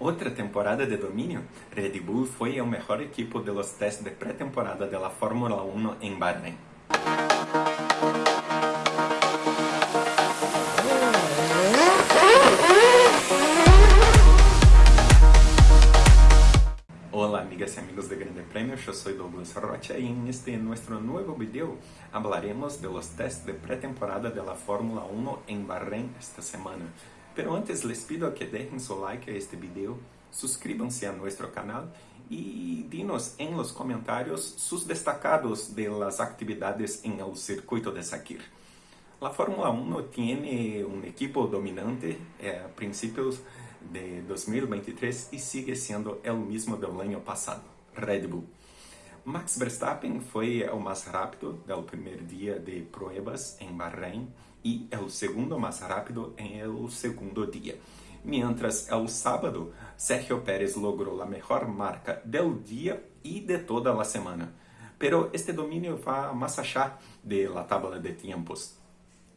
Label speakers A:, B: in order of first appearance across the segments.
A: Outra temporada de dominio, Red Bull fue el mejor equipo de los test de pretemporada de la Fórmula 1 en Bahrein. Hola amigas y amigos de Grande Premio, yo soy Douglas Rocha y en este nuestro nuevo video hablaremos de los de pretemporada de la Fórmula 1 en Bahrein esta semana. Pero antes les pido que dejen su like a este video, suscríbanse a nuestro canal y dinos en los comentarios sus destacados de las actividades en el circuito de Sakir. La Fórmula 1 tiene un equipo dominante eh, a principios de 2023 y sigue siendo el mismo del año pasado, Red Bull. Max Verstappen foi o mais rápido do primeiro dia de pruebas em Bahrein e o segundo mais rápido em el segundo dia. Mientras el sábado, Sergio Pérez logrou a melhor marca del dia e de toda a semana. Pero este dominio va más allá de la tabla de tiempos.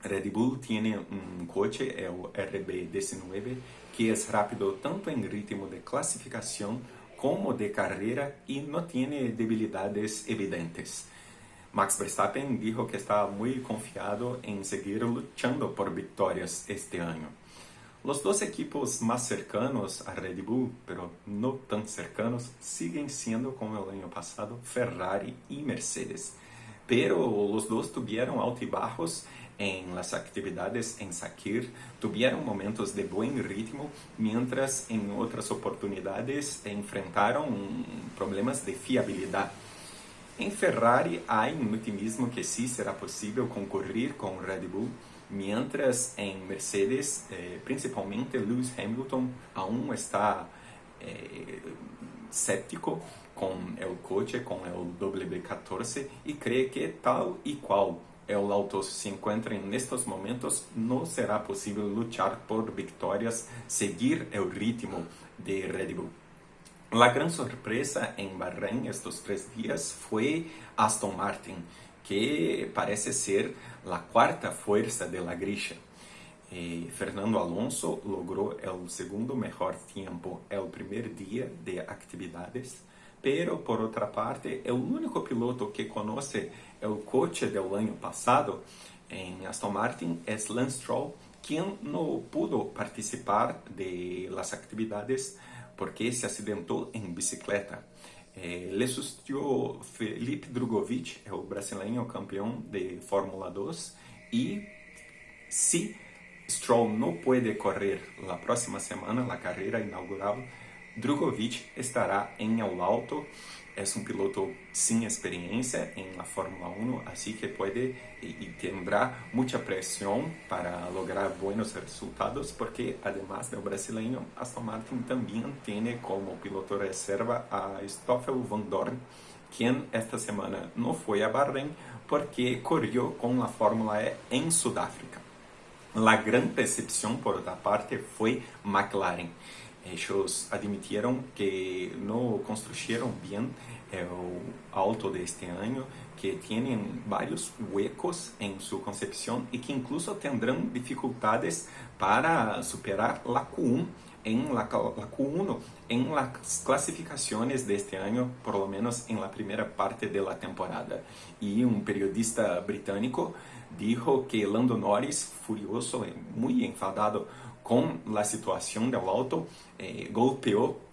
A: Red Bull tiene un coche, el RB19, que es rápido tanto en ritmo de clasificación como de carreira e não tem debilidades evidentes. Max Verstappen dijo que estava muito confiado em seguir luchando por vitórias este ano. Os dois equipos mais cercanos a Red Bull, pero não tão cercanos, siguen sendo como o ano passado Ferrari e Mercedes. Pero os dois tiveram altibajos en las actividades en Sakir tuvieron momentos de buen ritmo, mientras en otras oportunidades enfrentaron problemas de fiabilidad. En Ferrari hay un optimismo que sí será posible concurrir con Red Bull, mientras en Mercedes, eh, principalmente Lewis Hamilton, aún está eh, con el coche, con el W14, y cree que tal y cual el auto se encuentra en estos momentos, no será posible luchar por victorias, seguir el ritmo de Red Bull. La gran sorpresa en Bahrein estos tres días fue Aston Martin, que parece ser la cuarta fuerza de la grilla. Eh, Fernando Alonso logró el segundo mejor tiempo el primer día de actividades, pero por otra parte, el único piloto que conoce el coche del año pasado en Aston Martin es Lance Stroll, quien no pudo participar de las actividades porque se accidentó en bicicleta. Eh, le sustituyó Felipe Drugovich, el brasileño campeón de Fórmula 2, y si Stroll no puede correr la próxima semana la carrera inaugural, Drugovic estará em el auto. É um piloto sem experiência em la Fórmula 1, assim que pode e tendrá muita pressão para lograr buenos resultados, porque además do brasileiro, Aston Martin também tem como piloto reserva a Stoffel van Dorn, quem esta semana não foi a Bahrein porque correu com a Fórmula E em Sudáfrica. A grande decepção, por outra parte, foi McLaren. Ellos admitieron que no construyeron bien el auto de este año, que tienen varios huecos en su concepción y que incluso tendrán dificultades para superar la Q1 en la, la, Q1 en las clasificaciones de este año, por lo menos en la primera parte de la temporada. Y un periodista británico dijo que Lando Norris, furioso, muy enfadado com a situação do auto, eh,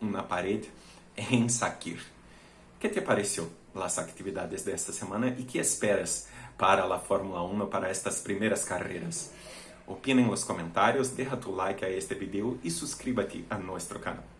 A: uma parede em Sakir. que te pareceu as atividades desta semana e que esperas para a Fórmula 1 para estas primeiras carreiras? Opina nos comentários, deixa tu like a este vídeo e suscríbete a nosso canal.